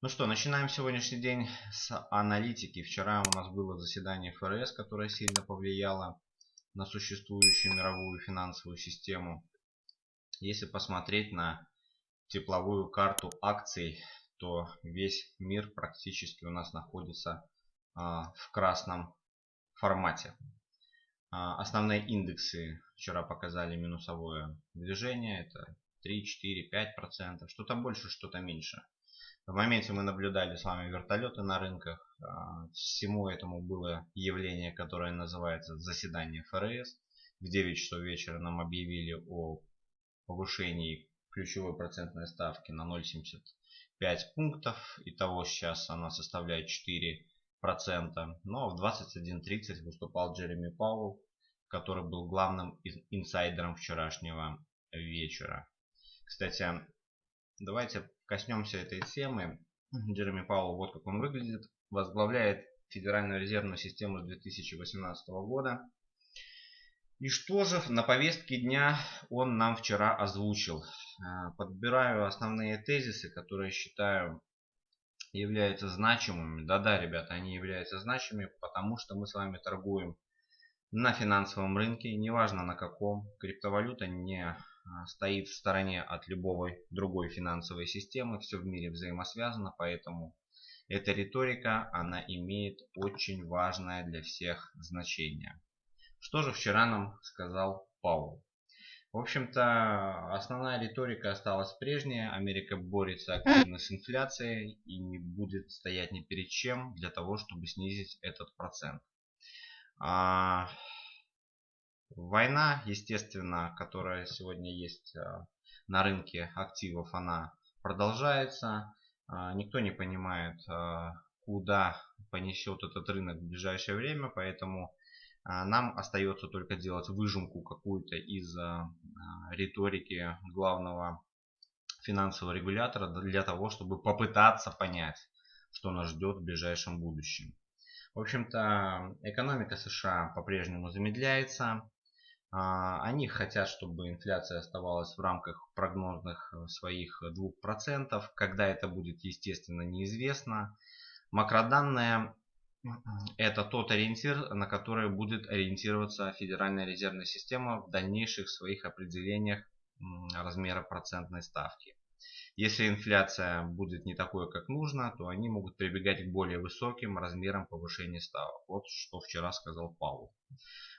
Ну что, начинаем сегодняшний день с аналитики. Вчера у нас было заседание ФРС, которое сильно повлияло на существующую мировую финансовую систему. Если посмотреть на тепловую карту акций, то весь мир практически у нас находится а, в красном формате. А, основные индексы вчера показали минусовое движение. Это 3, 4, 5 процентов. Что-то больше, что-то меньше. В моменте мы наблюдали с вами вертолеты на рынках. А, всему этому было явление, которое называется заседание ФРС. В 9 часов вечера нам объявили о повышении ключевой процентной ставки на 0,75 пунктов. Итого сейчас она составляет 4 процента. Но в 21.30 выступал Джереми Пауэлл, который был главным инсайдером вчерашнего вечера. Кстати, давайте коснемся этой темы. Джереми Пауэлл, вот как он выглядит, возглавляет Федеральную резервную систему с 2018 года. И что же на повестке дня он нам вчера озвучил? Э, подбираю основные тезисы, которые считаю являются значимыми. Да-да, ребята, они являются значимыми, потому что мы с вами торгуем на финансовом рынке, неважно на каком. Криптовалюта не стоит в стороне от любой другой финансовой системы. Все в мире взаимосвязано, поэтому эта риторика, она имеет очень важное для всех значение. Что же вчера нам сказал Паул? В общем-то, основная риторика осталась прежняя. Америка борется активно с инфляцией и не будет стоять ни перед чем для того, чтобы снизить этот процент. А, Война, естественно, которая сегодня есть э, на рынке активов, она продолжается. А, никто не понимает, э, куда понесет этот рынок в ближайшее время, поэтому а, нам остается только делать выжимку какую-то из риторики главного финансового регулятора для того, чтобы попытаться понять, что нас ждет в ближайшем будущем. В общем-то, экономика США по-прежнему замедляется. А, они хотят, чтобы инфляция оставалась в рамках прогнозных э, своих 2%. Когда это будет, естественно, неизвестно. Макроданные – это тот ориентир, на который будет ориентироваться Федеральная резервная система в дальнейших своих определениях размера процентной ставки. Если инфляция будет не такой, как нужно, то они могут прибегать к более высоким размерам повышения ставок. Вот что вчера сказал Павел.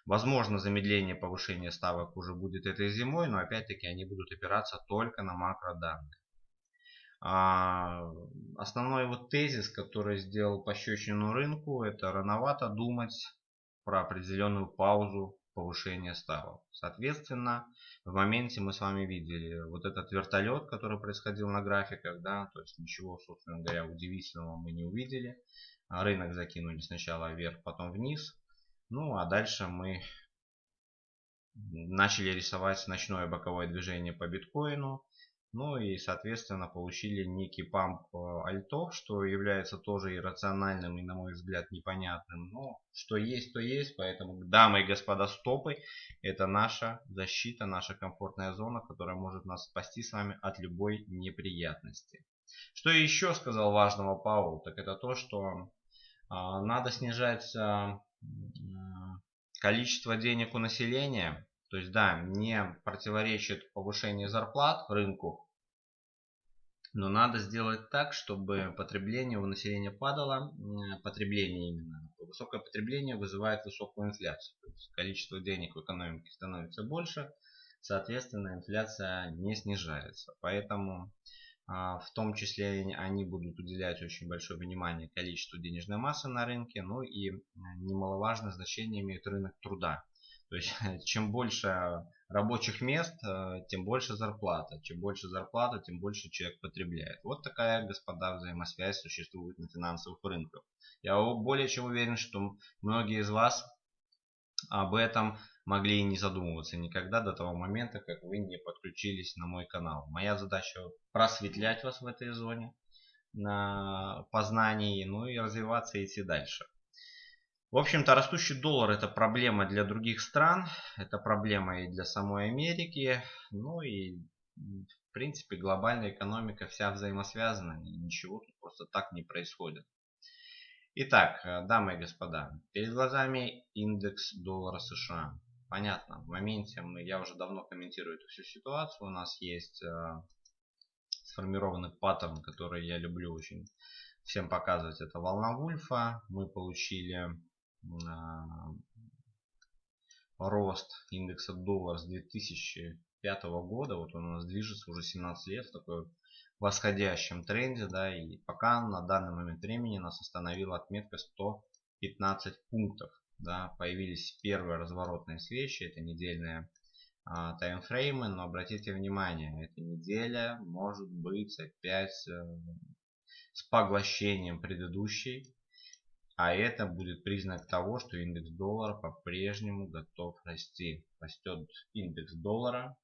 Возможно, замедление повышения ставок уже будет этой зимой, но опять-таки они будут опираться только на макроданные. А, основной вот тезис, который сделал пощечину рынку, это рановато думать про определенную паузу повышения ставок. Соответственно, в моменте мы с вами видели вот этот вертолет, который происходил на графиках, да, то есть ничего, собственно говоря, удивительного мы не увидели. Рынок закинули сначала вверх, потом вниз. Ну а дальше мы начали рисовать ночное боковое движение по биткоину. Ну и соответственно получили некий памп э, альтов, что является тоже иррациональным и на мой взгляд непонятным. Но что есть, то есть. Поэтому, дамы и господа, стопы это наша защита, наша комфортная зона, которая может нас спасти с вами от любой неприятности. Что еще сказал важного Паул, так это то, что а, надо снижать а, количество денег у населения, то есть да, не противоречит повышение зарплат рынку, но надо сделать так, чтобы потребление у населения падало, потребление именно. Высокое потребление вызывает высокую инфляцию. То есть количество денег в экономике становится больше, соответственно инфляция не снижается. Поэтому а, в том числе они будут уделять очень большое внимание количеству денежной массы на рынке, ну и немаловажное значение имеет рынок труда. То есть чем больше рабочих мест, э, тем больше зарплата. Чем больше зарплата, тем больше человек потребляет. Вот такая, господа, взаимосвязь существует на финансовых рынках. Я более чем уверен, что многие из вас об этом могли и не задумываться никогда до того момента, как вы не подключились на мой канал. Моя задача просветлять вас в этой зоне на познании, ну и развиваться и идти дальше. В общем-то, растущий доллар это проблема для других стран, это проблема и для самой Америки, ну и в принципе глобальная экономика вся взаимосвязана, ничего тут просто так не происходит. Итак, э, дамы и господа, перед глазами индекс доллара США. Понятно, в моменте мы, я уже давно комментирую эту всю ситуацию. У нас есть э, сформированный паттерн, который я люблю очень всем показывать. Это волна Вульфа. Мы получили рост индекса доллар с 2005 года. Вот он у нас движется уже 17 лет в такой восходящем тренде, да, и пока на данный момент времени нас остановила отметка 115 пунктов, да, появились первые разворотные свечи, это недельные а, таймфреймы, но обратите внимание, эта неделя может быть опять э, с поглощением предыдущей, а это будет признак того, что индекс доллара по-прежнему готов расти. Растет индекс доллара,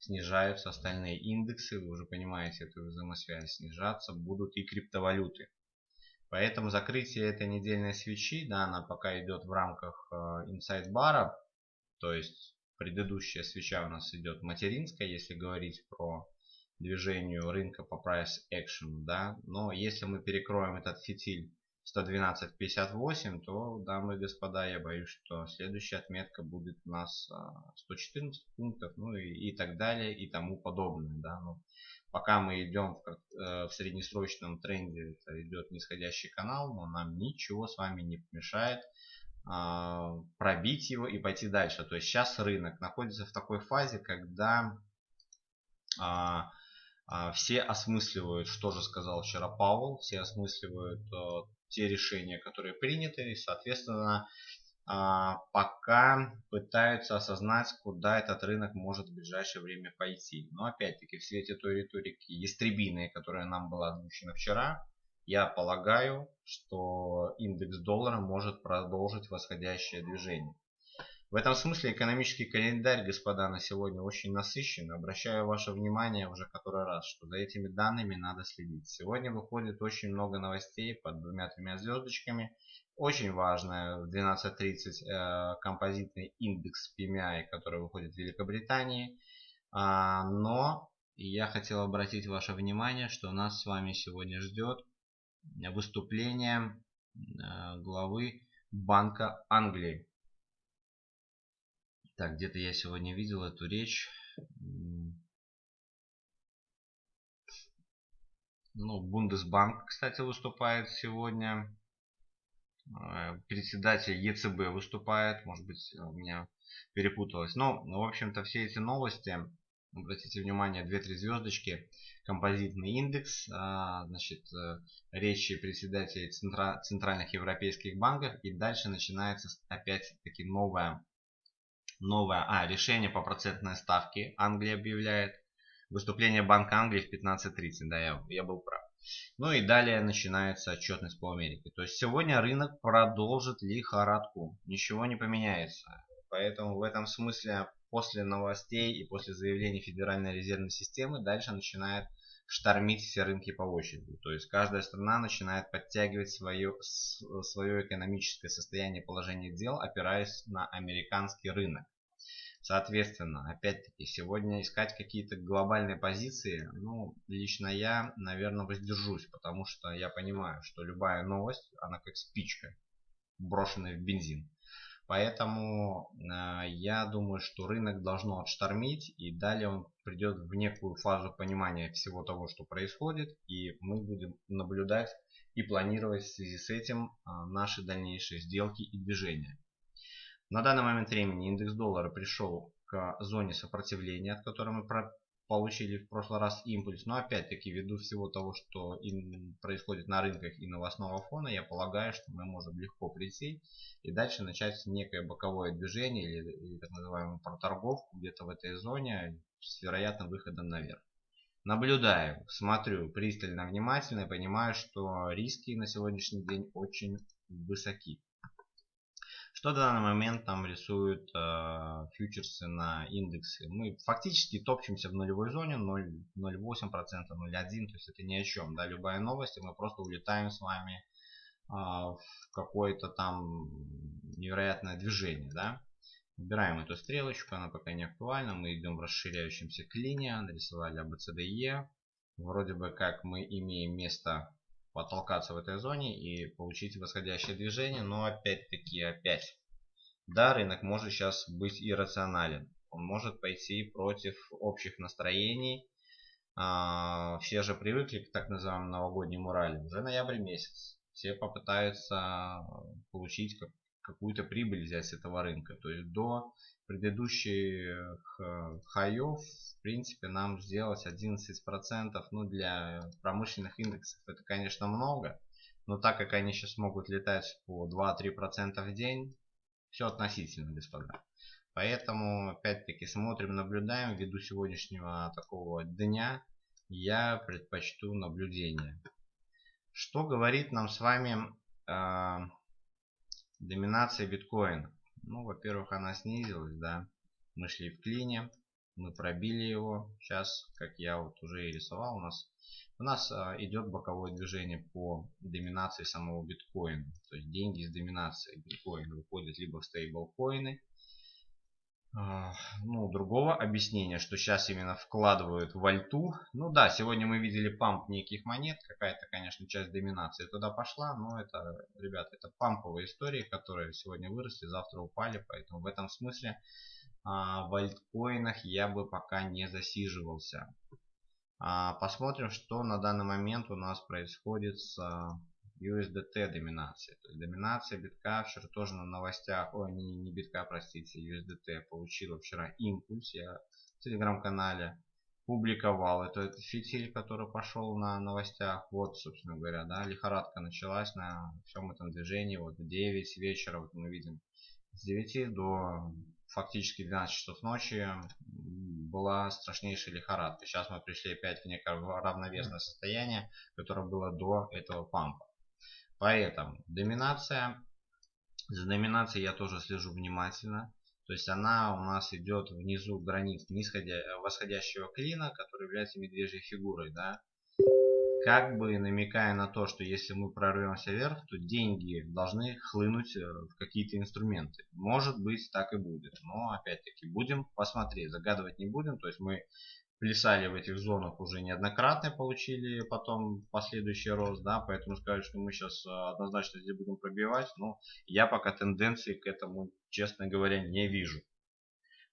снижаются остальные индексы, вы уже понимаете эту взаимосвязь, снижаться будут и криптовалюты. Поэтому закрытие этой недельной свечи, да, она пока идет в рамках инсайд бара, то есть предыдущая свеча у нас идет материнская, если говорить про движение рынка по price action, да, но если мы перекроем этот фитиль 112.58, то, дамы и господа, я боюсь, что следующая отметка будет у нас 114 а, пунктов, ну и, и так далее, и тому подобное. Да? Но пока мы идем в, э, в среднесрочном тренде, это идет нисходящий канал, но нам ничего с вами не помешает а, пробить его и пойти дальше. То есть сейчас рынок находится в такой фазе, когда а, а, все осмысливают, что же сказал вчера Павел, все осмысливают а, те решения, которые приняты, и, соответственно, а, пока пытаются осознать, куда этот рынок может в ближайшее время пойти. Но опять-таки в свете той риторики ястребиной, которая нам была озвучена вчера, я полагаю, что индекс доллара может продолжить восходящее движение. В этом смысле экономический календарь, господа, на сегодня очень насыщен. Обращаю ваше внимание уже который раз, что за этими данными надо следить. Сегодня выходит очень много новостей под двумя-тремя звездочками. Очень важно в 12.30 э, композитный индекс PMI, который выходит в Великобритании. А, но я хотел обратить ваше внимание, что нас с вами сегодня ждет выступление э, главы Банка Англии. Так, где-то я сегодня видел эту речь. Ну, Бундесбанк, кстати, выступает сегодня. Э, председатель ЕЦБ выступает. Может быть, у меня перепуталось. Но, ну, в общем-то, все эти новости, обратите внимание, 2-3 звездочки, композитный индекс, а, значит, э, речи председателей центральных европейских банков. И дальше начинается опять-таки новая новое а, решение по процентной ставке Англия объявляет. Выступление Банка Англии в 15.30, да, я, я был прав. Ну и далее начинается отчетность по Америке. То есть сегодня рынок продолжит лихорадку. Ничего не поменяется. Поэтому в этом смысле после новостей и после заявлений Федеральной резервной системы дальше начинает штормить все рынки по очереди. То есть каждая страна начинает подтягивать свое, свое экономическое состояние положение дел, опираясь на американский рынок. Соответственно, опять-таки, сегодня искать какие-то глобальные позиции, ну, лично я, наверное, воздержусь, потому что я понимаю, что любая новость, она как спичка, брошенная в бензин. Поэтому э, я думаю, что рынок должно отштормить и далее он придет в некую фазу понимания всего того, что происходит. И мы будем наблюдать и планировать в связи с этим э, наши дальнейшие сделки и движения. На данный момент времени индекс доллара пришел к зоне сопротивления, от которой мы получили в прошлый раз импульс. Но опять-таки, ввиду всего того, что происходит на рынках и новостного фона, я полагаю, что мы можем легко прийти и дальше начать некое боковое движение или, или так называемую проторговку где-то в этой зоне с вероятным выходом наверх. Наблюдаю, смотрю пристально, внимательно и понимаю, что риски на сегодняшний день очень высоки. Что в данный момент там рисуют э, фьючерсы на индексы? Мы фактически топчемся в нулевой зоне 0,08%, 0,1%, то есть это ни о чем. Да? Любая новость, и мы просто улетаем с вами э, в какое-то там невероятное движение. Да? Выбираем эту стрелочку, она пока не актуальна. Мы идем в расширяющемся клине, нарисовали ABCDE. Вроде бы как мы имеем место потолкаться в этой зоне и получить восходящее движение. Но опять-таки, опять, да, рынок может сейчас быть иррационален. Он может пойти против общих настроений. А, все же привыкли к так называемым новогодним ралли. Уже ноябрь месяц. Все попытаются получить какую-то прибыль взять с этого рынка. То есть до предыдущих э, хаев, в принципе, нам сделать 11%, ну, для промышленных индексов это, конечно, много. Но так как они сейчас могут летать по 2-3% в день, все относительно, господа. Поэтому, опять-таки, смотрим, наблюдаем. Ввиду сегодняшнего такого дня я предпочту наблюдение. Что говорит нам с вами э, доминация биткоина? Ну, во-первых, она снизилась, да. Мы шли в клине, мы пробили его. Сейчас, как я вот уже и рисовал, у нас у нас а, идет боковое движение по доминации самого биткоина. То есть деньги из доминации биткоина выходят либо в стейблкоины. А, ну, другого объяснения, что сейчас именно вкладывают в альту. Ну да, сегодня мы видели памп неких монет. Какая-то, конечно, часть доминации туда пошла. Но это, ребята, это памповые истории, которые сегодня выросли, завтра упали. Поэтому в этом смысле а, в альткоинах я бы пока не засиживался. А, посмотрим, что на данный момент у нас происходит с USDT доминацией. То есть доминация битка вчера тоже на новостях, ой, не, не битка, простите, USDT получила вчера импульс. Я в телеграм-канале публиковал этот фитиль, который пошел на новостях. Вот, собственно говоря, да, лихорадка началась на всем этом движении. Вот в 9 вечера, вот мы видим, с 9 до фактически 12 часов ночи была страшнейшая лихорадка. Сейчас мы пришли опять в некое равновесное состояние, которое было до этого пампа. Поэтому доминация. За доминацией я тоже слежу внимательно. То есть она у нас идет внизу границ нисходя, восходящего клина, который является медвежьей фигурой. Да? как бы намекая на то, что если мы прорвемся вверх, то деньги должны хлынуть э, в какие-то инструменты. Может быть, так и будет. Но, опять-таки, будем посмотреть. Загадывать не будем. То есть мы плясали в этих зонах уже неоднократно, получили потом последующий рост, да, поэтому сказать, что мы сейчас э, однозначно здесь будем пробивать, но я пока тенденции к этому, честно говоря, не вижу.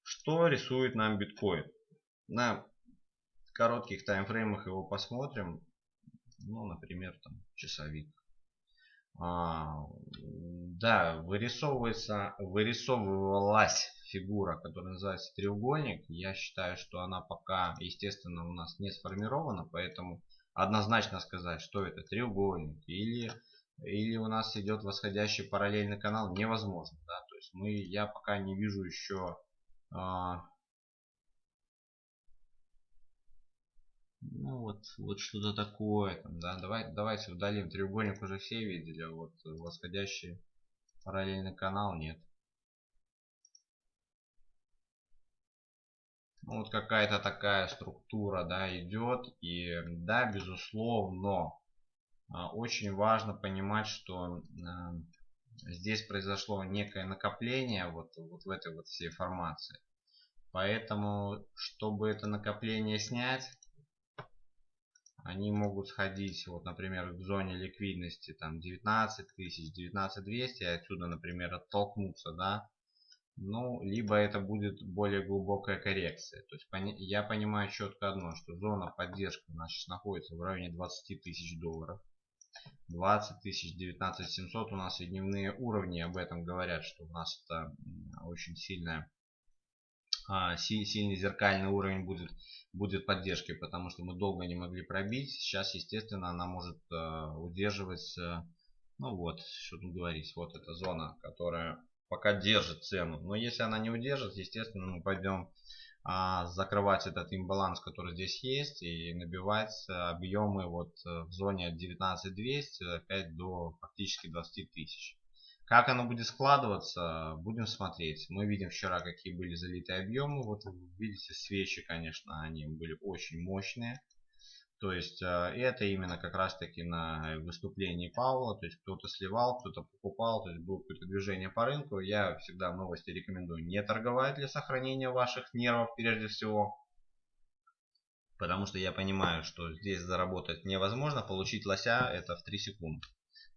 Что рисует нам биткоин? На коротких таймфреймах его посмотрим ну, например, там часовик. А, да, вырисовывается, вырисовывалась фигура, которая называется треугольник. Я считаю, что она пока, естественно, у нас не сформирована, поэтому однозначно сказать, что это треугольник или или у нас идет восходящий параллельный канал невозможно да то есть мы я пока не вижу еще а, Ну вот, вот что-то такое. Там, да? Давай, давайте удалим. Треугольник уже все видели, а вот восходящий параллельный канал нет. Ну, вот какая-то такая структура да, идет. И да, безусловно, а, очень важно понимать, что а, здесь произошло некое накопление вот, вот в этой вот всей формации. Поэтому, чтобы это накопление снять, они могут сходить, вот, например, в зоне ликвидности там 19 тысяч, 19 200, и отсюда, например, оттолкнуться, да, ну, либо это будет более глубокая коррекция. То есть я понимаю четко одно, что зона поддержки у нас сейчас находится в районе 20 тысяч долларов. 20 тысяч, 19 700 у нас и дневные уровни об этом говорят, что у нас это очень сильная а, сильный зеркальный уровень будет, будет поддержкой, потому что мы долго не могли пробить. Сейчас, естественно, она может а, удерживать, ну вот, что тут говорить, вот эта зона, которая пока держит цену. Но если она не удержит, естественно, мы пойдем а, закрывать этот имбаланс, который здесь есть, и набивать объемы вот в зоне от 19200 опять до фактически 20 тысяч. Как оно будет складываться, будем смотреть. Мы видим вчера, какие были залитые объемы. Вот видите, свечи, конечно, они были очень мощные. То есть э, это именно как раз таки на выступлении Паула. То есть кто-то сливал, кто-то покупал. То есть было какое-то движение по рынку. Я всегда новости рекомендую не торговать для сохранения ваших нервов прежде всего. Потому что я понимаю, что здесь заработать невозможно, получить лося это в 3 секунды.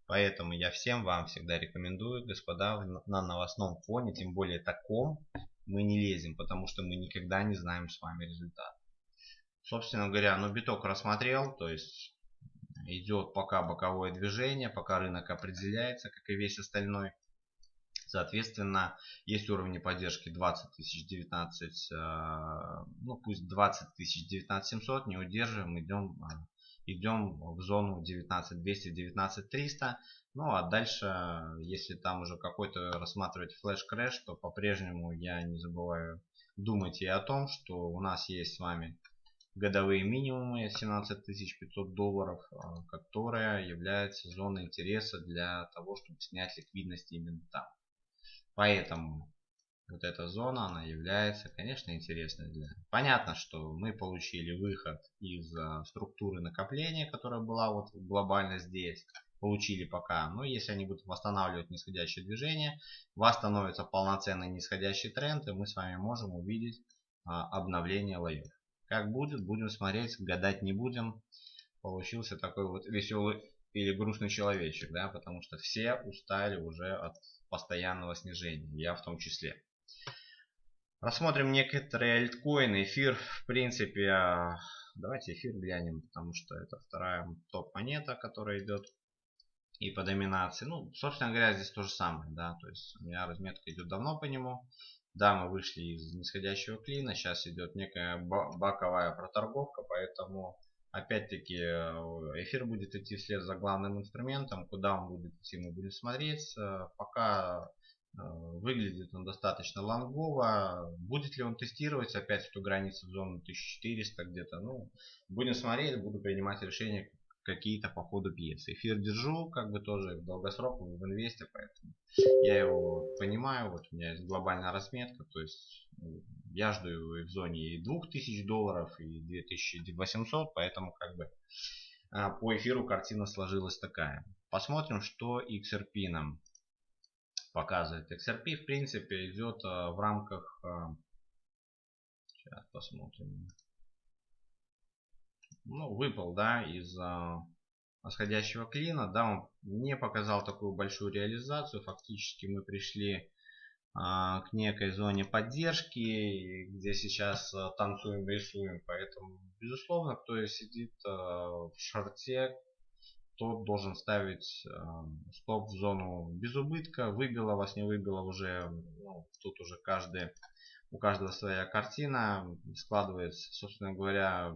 Поэтому я всем вам всегда рекомендую, господа, на новостном фоне, тем более таком, мы не лезем, потому что мы никогда не знаем с вами результат. Собственно говоря, ну биток рассмотрел, то есть идет пока боковое движение, пока рынок определяется, как и весь остальной. Соответственно, есть уровни поддержки 20 тысяч 19, э, ну пусть 20 тысяч 19 700, не удерживаем, идем, э, идем в зону 19 200, 19 300. Ну а дальше, если там уже какой-то рассматривать flash crash, то по-прежнему я не забываю думать и о том, что у нас есть с вами годовые минимумы 17 500 долларов, э, которая является зоной интереса для того, чтобы снять ликвидность именно там. Поэтому вот эта зона, она является, конечно, интересной для... Понятно, что мы получили выход из а, структуры накопления, которая была вот глобально здесь. Получили пока. Но если они будут восстанавливать нисходящее движение, восстановится полноценный нисходящий тренд, и мы с вами можем увидеть а, обновление лоев. Как будет, будем смотреть, гадать не будем. Получился такой вот веселый или грустный человечек, да, потому что все устали уже от постоянного снижения, я в том числе. Рассмотрим некоторые альткоины. Эфир, в принципе, а, давайте эфир глянем, потому что это вторая топ-монета, которая идет и по доминации. Ну, собственно говоря, здесь то же самое, да, то есть у меня разметка идет давно по нему. Да, мы вышли из нисходящего клина, сейчас идет некая баковая проторговка, поэтому Опять-таки, э, эфир будет идти вслед за главным инструментом. Куда он будет идти, мы будем смотреть. Пока э, выглядит он достаточно лонгово. Будет ли он тестировать опять эту границу зоны 1400 где-то? Ну, будем смотреть, буду принимать решение какие-то по ходу пьесы. Эфир держу, как бы тоже в долгосроковом, в инвесте, поэтому я его понимаю. Вот у меня есть глобальная разметка, то есть ну, я жду его и в зоне и 2000 долларов, и 2800, поэтому как бы а, по эфиру картина сложилась такая. Посмотрим, что XRP нам показывает. XRP в принципе идет а, в рамках... Сейчас посмотрим ну, выпал, да, из а, восходящего клина, да, он не показал такую большую реализацию, фактически мы пришли а, к некой зоне поддержки, где сейчас а, танцуем, рисуем, поэтому, безусловно, кто сидит а, в шарте, тот должен ставить э, стоп в зону без убытка. Выбило вас, не выбило уже, ну, тут уже каждый, у каждого своя картина складывается, собственно говоря,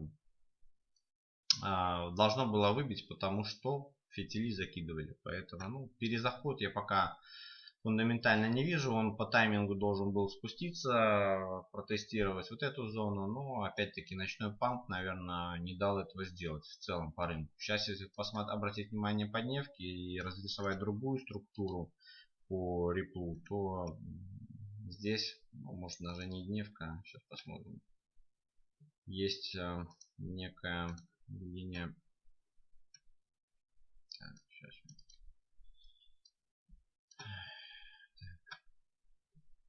должно было выбить, потому что фитили закидывали. Поэтому ну, перезаход я пока фундаментально не вижу. Он по таймингу должен был спуститься, протестировать вот эту зону. Но опять-таки ночной памп, наверное, не дал этого сделать в целом по рынку. Сейчас, если посмотреть, обратить внимание по дневке и разрисовать другую структуру по реплу, то здесь, ну, может даже не дневка, сейчас посмотрим. Есть э, некая линия. Так, сейчас.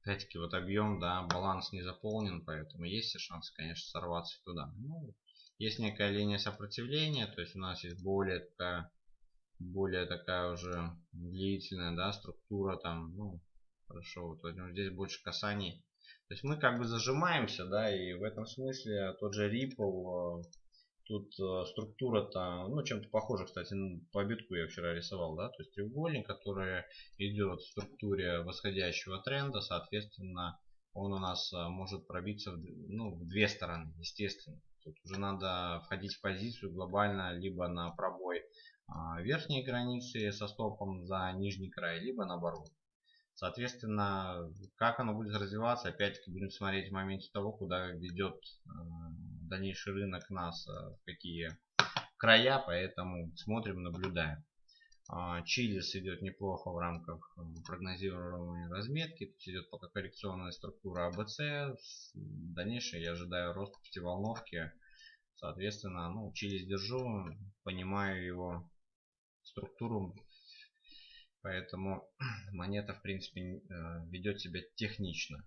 Опять-таки вот объем, да, баланс не заполнен, поэтому есть шанс, конечно, сорваться туда. Ну, есть некая линия сопротивления, то есть у нас есть более такая, более такая уже длительная, да, структура там, ну, хорошо, вот возьмем здесь больше касаний. То есть мы как бы зажимаемся, да, и в этом смысле тот же Ripple Тут э, структура-то, ну, чем-то похожа, кстати, по битку я вчера рисовал, да, то есть треугольник, который идет в структуре восходящего тренда, соответственно, он у нас э, может пробиться в, ну, в две стороны, естественно. Тут уже надо входить в позицию глобально либо на пробой а, верхней границы со стопом за нижний край, либо наоборот. Соответственно, как оно будет развиваться, опять-таки будем смотреть в моменте того, куда ведет э, дальнейший рынок нас, э, в какие края, поэтому смотрим, наблюдаем. А, Чилис идет неплохо в рамках э, прогнозируемой разметки. Тут идет пока коррекционная структура АБЦ. Дальнейшее я ожидаю рост пятиволновки. Соответственно, ну, Чилис держу, понимаю его структуру Поэтому монета, в принципе, э, ведет себя технично.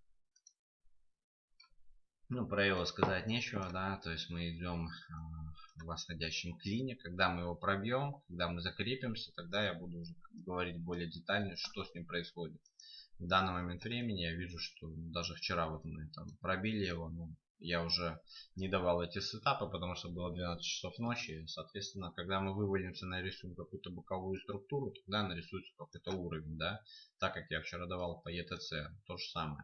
Ну, про его сказать нечего, да, то есть мы идем в восходящем клине. Когда мы его пробьем, когда мы закрепимся, тогда я буду уже говорить более детально, что с ним происходит. В данный момент времени я вижу, что даже вчера вот мы там пробили его, ну, я уже не давал эти сетапы, потому что было 12 часов ночи. Соответственно, когда мы вывалимся, нарисуем какую-то боковую структуру, тогда нарисуется какой-то уровень, да. Так как я вчера давал по ETC, то же самое.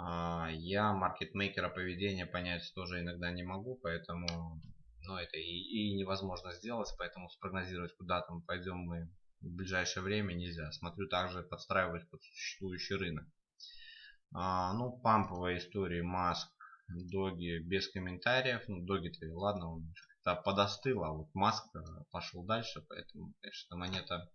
А, я маркетмейкера поведения понять тоже иногда не могу, поэтому ну, это и, и невозможно сделать, поэтому спрогнозировать, куда там пойдем мы в ближайшее время нельзя. Смотрю также подстраивать под существующий рынок. А, ну, памповая история, маск, доги без комментариев. Ну, доги-то, ладно, он подостыл, а вот маск пошел дальше, поэтому, конечно, монета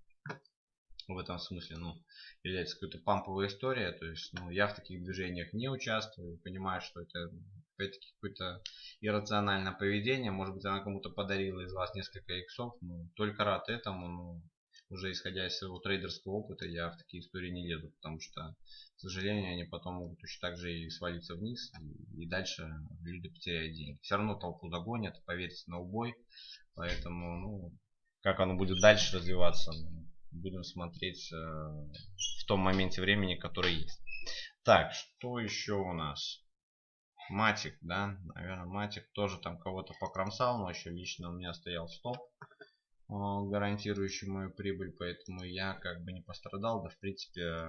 в этом смысле, ну, является какой-то памповая история. То есть, ну, я в таких движениях не участвую, понимаю, что это опять-таки какое-то иррациональное поведение. Может быть, она кому-то подарила из вас несколько иксов, но только рад этому, ну, уже исходя из своего трейдерского опыта, я в такие истории не лезу, потому что, к сожалению, они потом могут точно так же и свалиться вниз, и, и дальше люди потеряют деньги. Все равно толпу догонят, поверьте на убой, поэтому, ну, как оно будет дальше развиваться, ну, будем смотреть э, в том моменте времени, который есть. Так, что еще у нас? Матик, да, наверное, Матик тоже там кого-то покромсал, но еще лично у меня стоял стоп, э, гарантирующий мою прибыль, поэтому я как бы не пострадал, да, в принципе,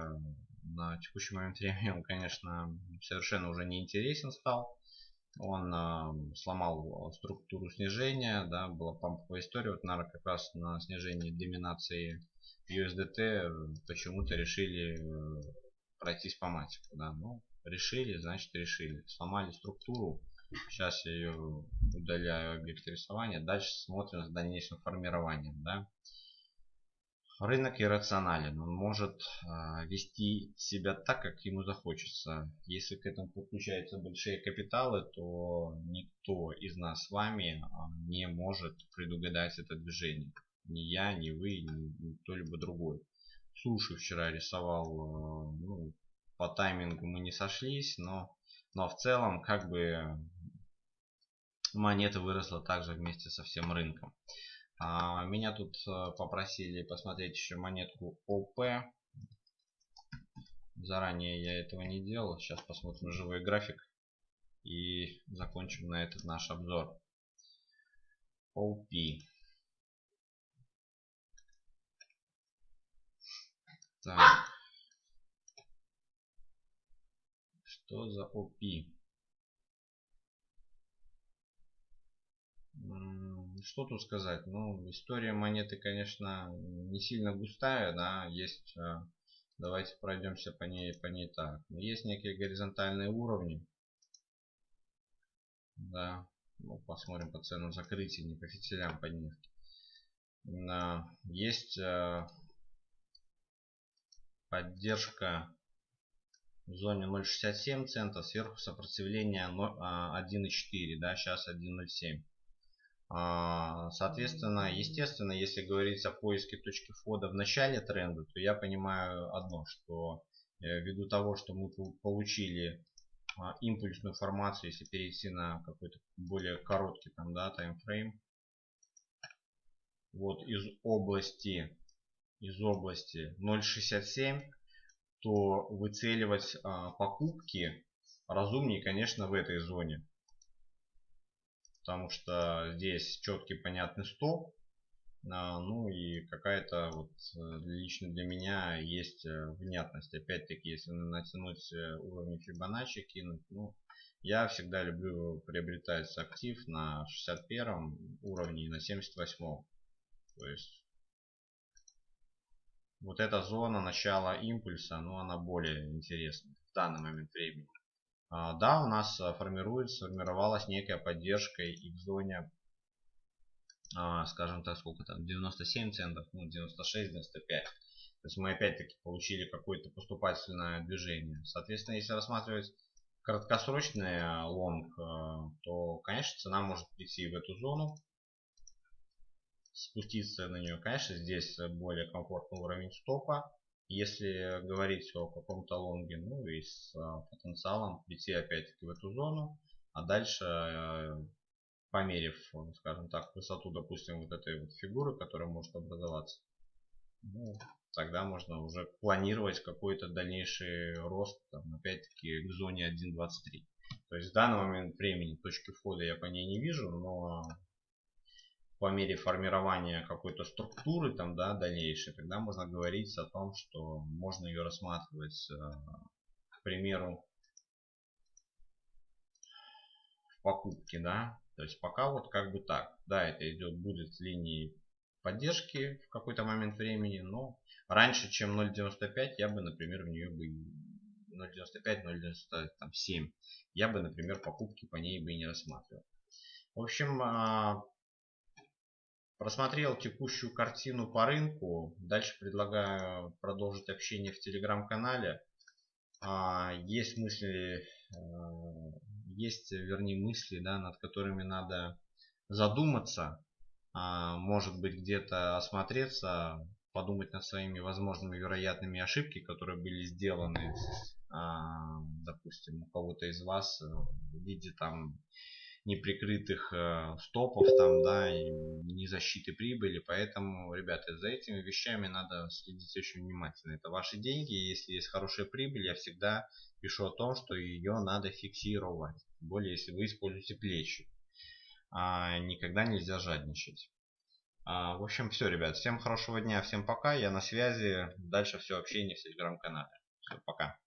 на текущий момент времени он, конечно, совершенно уже не интересен стал. Он э, сломал структуру снижения, да, была памповая история, вот, наверное, как раз на снижении доминации USDT почему-то решили э, пройтись по матику, да, ну, решили, значит решили. Сломали структуру. Сейчас я ее удаляю объект рисования. Дальше смотрим с дальнейшим формированием. Да? Рынок иррационален. Он может э, вести себя так, как ему захочется. Если к этому подключаются большие капиталы, то никто из нас с вами э, не может предугадать это движение. Ни я, ни вы, ни, кто-либо другой. Суши вчера рисовал э, ну, по таймингу мы не сошлись, но, но в целом как бы монета выросла также вместе со всем рынком. А, меня тут э, попросили посмотреть еще монетку ОП. Заранее я этого не делал. Сейчас посмотрим живой график и закончим на этот наш обзор. OP. Так. Что за OP? Что тут сказать? Ну, история монеты, конечно, не сильно густая, да, есть, э, давайте пройдемся по ней, по ней так. Есть некие горизонтальные уровни, да, ну, посмотрим по ценам закрытия, не по фитилям по них. Есть э, поддержка в зоне 0.67 цента, сверху сопротивление 1.4, а, да, сейчас 1.07. А, соответственно, естественно, если говорить о поиске точки входа в начале тренда, то я понимаю одно, что э, ввиду того, что мы получили а, импульсную формацию, если перейти на какой-то более короткий там, да, таймфрейм, вот из области из области 0.67 то выцеливать а, покупки разумнее, конечно, в этой зоне. Потому что здесь четкий понятный стоп. А, ну и какая-то вот э, лично для меня есть э, внятность. Опять-таки, если натянуть э, уровни Фибоначчи, кинуть, ну, я всегда люблю приобретать актив на 61 уровне и на 78. То есть вот эта зона начала импульса, ну она более интересна в данный момент времени. А, да, у нас а, формируется, сформировалась некая поддержка и в зоне, а, скажем так, сколько там, 97 центов, ну 96, 95. То есть мы опять-таки получили какое-то поступательное движение. Соответственно, если рассматривать краткосрочный лонг, то, конечно, цена может прийти в эту зону спуститься на нее. Конечно, здесь более комфортный уровень стопа. Если говорить о каком-то лонге, ну и с а, потенциалом прийти опять-таки в эту зону. А дальше, э, померив, скажем так, высоту, допустим, вот этой вот фигуры, которая может образоваться, ну, тогда можно уже планировать какой-то дальнейший рост, опять-таки, к зоне 1.23. То есть в данный момент времени точки входа я по ней не вижу, но по мере формирования какой-то структуры там, да, дальнейшей, тогда можно говорить о том, что можно ее рассматривать, э, к примеру, в покупке, да. То есть пока вот как бы так. Да, это идет, будет с линии поддержки в какой-то момент времени, но раньше, чем 0.95, я бы, например, в нее бы 0.95, 0.97, я бы, например, покупки по ней бы и не рассматривал. В общем, а, просмотрел текущую картину по рынку. Дальше предлагаю продолжить общение в телеграм-канале. А, есть мысли, а, есть, вернее, мысли, да, над которыми надо задуматься а, может быть где-то осмотреться, подумать над своими возможными вероятными ошибки, которые были сделаны, а, допустим, у кого-то из вас в виде там неприкрытых э, стопов там, да, не защиты прибыли. Поэтому, ребята, за этими вещами надо следить очень внимательно. Это ваши деньги. Если есть хорошая прибыль, я всегда пишу о том, что ее надо фиксировать. Тем более, если вы используете плечи а, никогда нельзя жадничать. А, в общем, все, ребят. Всем хорошего дня, всем пока. Я на связи. Дальше все общение в телеграм-канале. Все, пока.